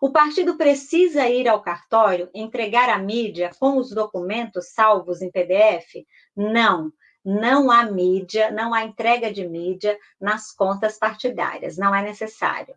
O partido precisa ir ao cartório entregar a mídia com os documentos salvos em PDF? Não. Não há mídia, não há entrega de mídia nas contas partidárias, não é necessário.